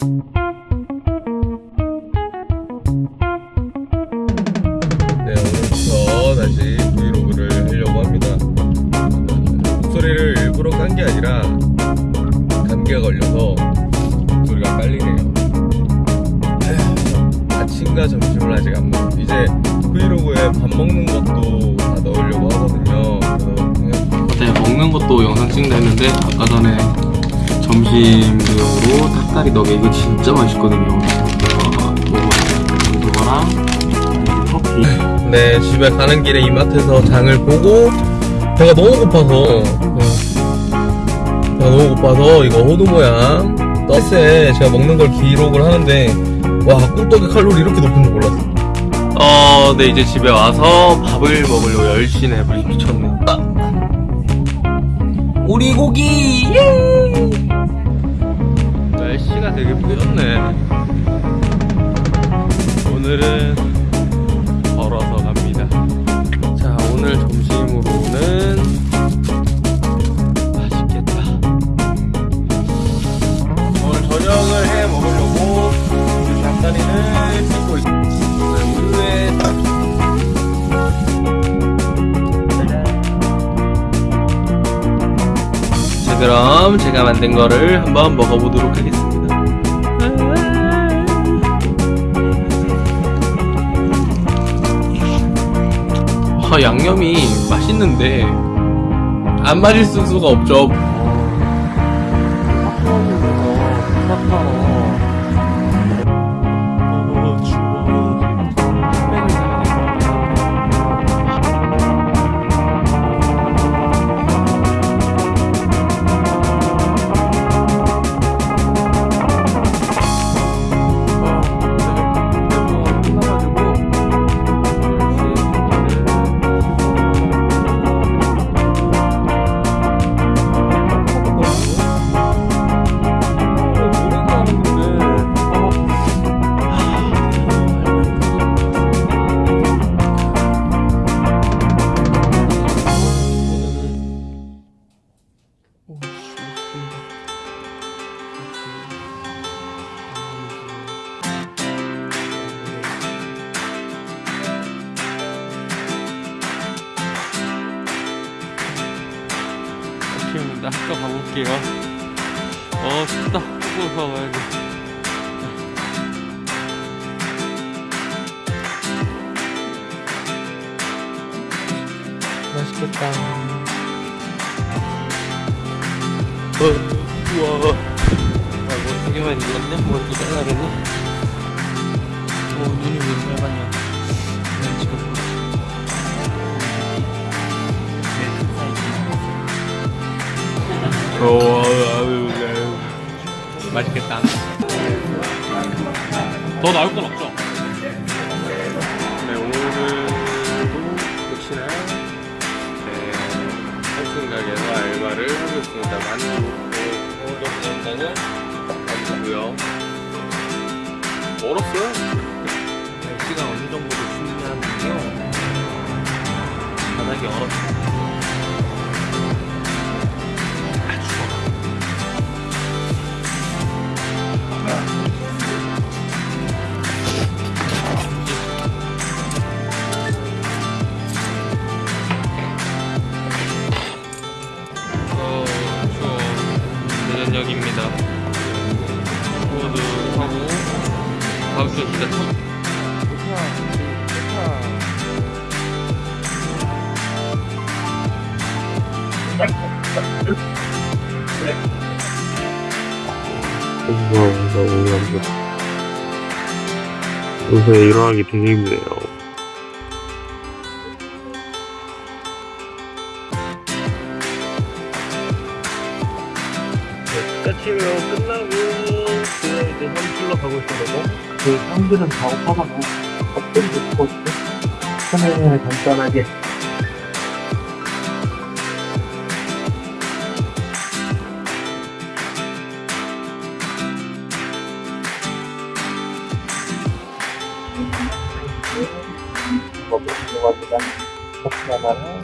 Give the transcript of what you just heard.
네, 오늘부터 다시 브이로그를 하려고 합니다. 목소리를 일부러 깐 게 아니라 감기가 걸려서 목소리가 깔리네요. 에휴, 아침과 점심을 아직 안 먹. 이제 브이로그에 밥 먹는 것도 다 넣으려고 하거든요. 그래서 그냥 네, 먹는 것도 영상 찍는다 했는데 아까 전에 점심으로 닭다리 너겟 이거 진짜 맛있거든요. 어. 이거랑 커피. 네, 집에 가는 길에 이마트에서 장을 보고 배가 너무 고파서 어, 배가 너무 고파서 이거 호두 모양 떡에 제가 먹는 걸 기록을 하는데 와 꿀떡의 칼로리 이렇게 높은 줄 몰랐어. 어, 네 이제 집에 와서 밥을 먹으려고 열심히 해버리 미쳤네. 오리고기. 날 그럼 제가 만든 거를 한번 먹어보도록 하겠습니다. 아, 양념이 맛있는데 안 맛있을 수가 없죠. 학교 가볼게요. 어, 춥다. 학교 가봐야 돼. 맛있겠다. 어, 우와. 아, 뭐, 두 개만 익었네? 뭐, 또 잘라야겠네? 어, 눈이 왜 이렇게 빨갛냐? 어, 맛있겠다. 더 나올 건 없죠? 네, 오늘도 역시나 네, 한승 가게에서 알바를 하고 있습니다. 만두, 네, 오늘 영상은 만두고요. 멀었어요? 날씨가 어느 정도 좋냐면요. 바닥이 얼었어요. 입니다. 모두 하고 주 진짜 처음. 공부하면서 오늘도 요새 일어나기 되게 힘드네요. 까치면 끝나고 그 이제 현실로 가고 있어서 그 형들은 다 오빠가 어떤 못 보거든요. 편안하게 간단하게 먹고 싶은 겁니다. 커피 하나랑